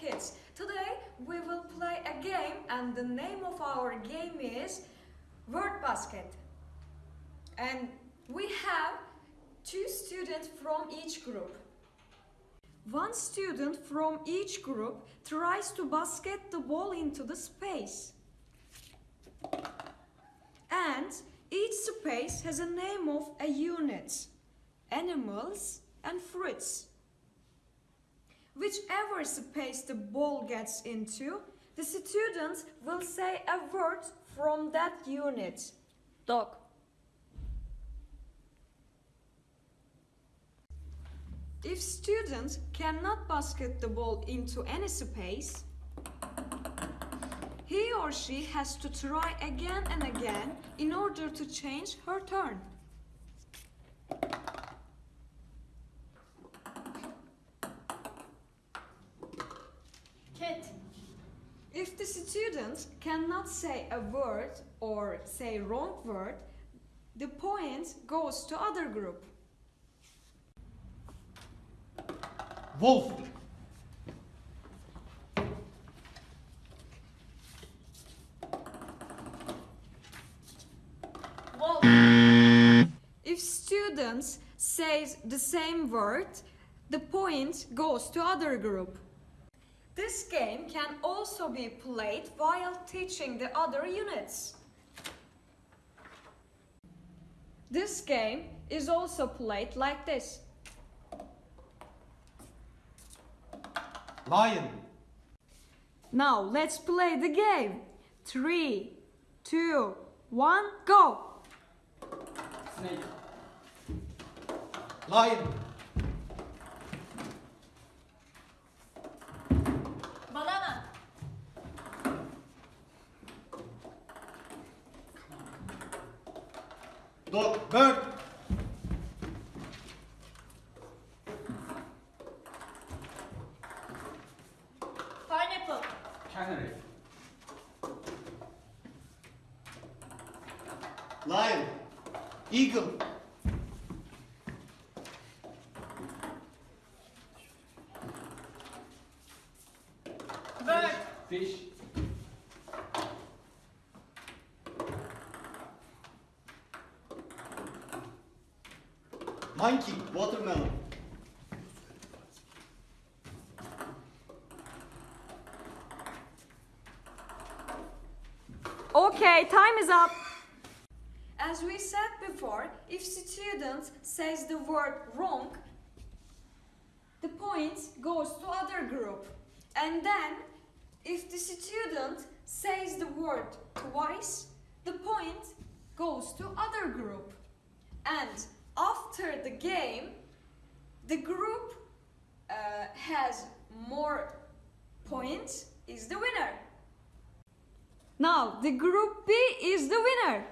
kids. Today we will play a game and the name of our game is Word Basket. And we have two students from each group. One student from each group tries to basket the ball into the space. And each space has a name of a unit, animals and fruits. Whichever space the ball gets into, the student will say a word from that unit. Dog. If student cannot basket the ball into any space, he or she has to try again and again in order to change her turn. If the student cannot say a word or say wrong word, the point goes to other group. Wolf. Wolf. If students say the same word, the point goes to other group. This game can also be played while teaching the other units. This game is also played like this. Lion. Now let's play the game. Three, two, one, go! Snake. Lion. Dog. Bird. Pineapple. Canary. Lion. Eagle. Bird. Fish. Monkey. Watermelon. Okay, time is up. As we said before, if student says the word wrong, the point goes to other group. And then, if the student says the word twice, the point goes to other group. And after the game, the group uh, has more points is the winner. Now, the group B is the winner.